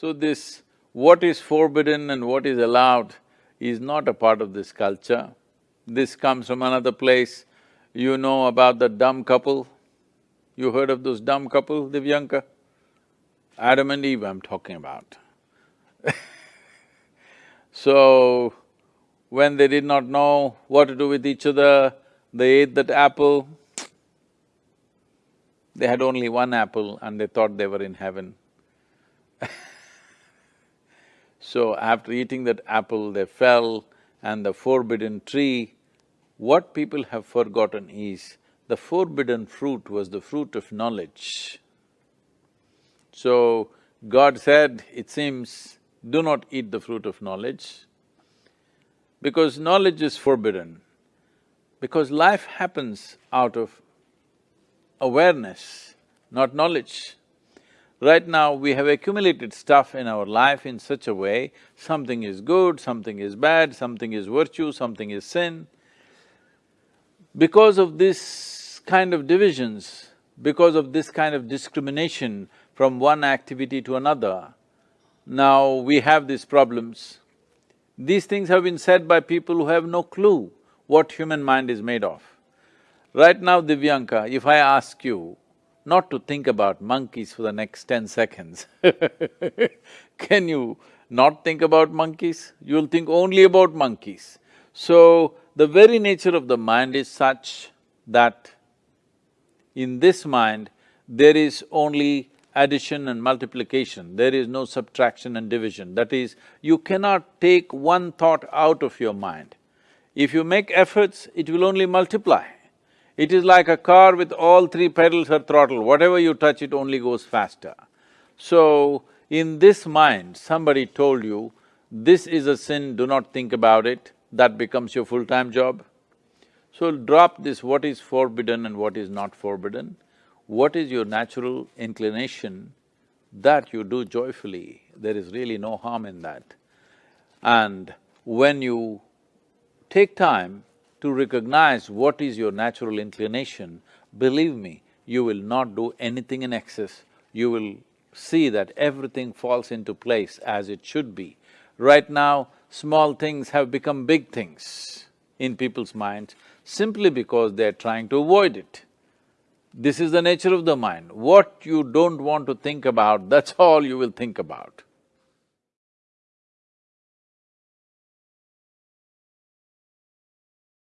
So this, what is forbidden and what is allowed is not a part of this culture. This comes from another place. You know about the dumb couple? You heard of those dumb couple, Divyanka? Adam and Eve I'm talking about So, when they did not know what to do with each other, they ate that apple. They had only one apple and they thought they were in heaven. so after eating that apple, they fell and the forbidden tree, what people have forgotten is, the forbidden fruit was the fruit of knowledge. So, God said, it seems, do not eat the fruit of knowledge because knowledge is forbidden. Because life happens out of awareness, not knowledge. Right now, we have accumulated stuff in our life in such a way, something is good, something is bad, something is virtue, something is sin. Because of this kind of divisions, because of this kind of discrimination from one activity to another, now we have these problems. These things have been said by people who have no clue what human mind is made of. Right now, Divyanka, if I ask you not to think about monkeys for the next ten seconds can you not think about monkeys? You'll think only about monkeys. So, the very nature of the mind is such that in this mind, there is only addition and multiplication, there is no subtraction and division. That is, you cannot take one thought out of your mind. If you make efforts, it will only multiply. It is like a car with all three pedals or throttle, whatever you touch, it only goes faster. So, in this mind, somebody told you, this is a sin, do not think about it, that becomes your full-time job. So drop this what is forbidden and what is not forbidden what is your natural inclination, that you do joyfully, there is really no harm in that. And when you take time to recognize what is your natural inclination, believe me, you will not do anything in excess, you will see that everything falls into place as it should be. Right now, small things have become big things in people's minds simply because they're trying to avoid it. This is the nature of the mind. What you don't want to think about, that's all you will think about.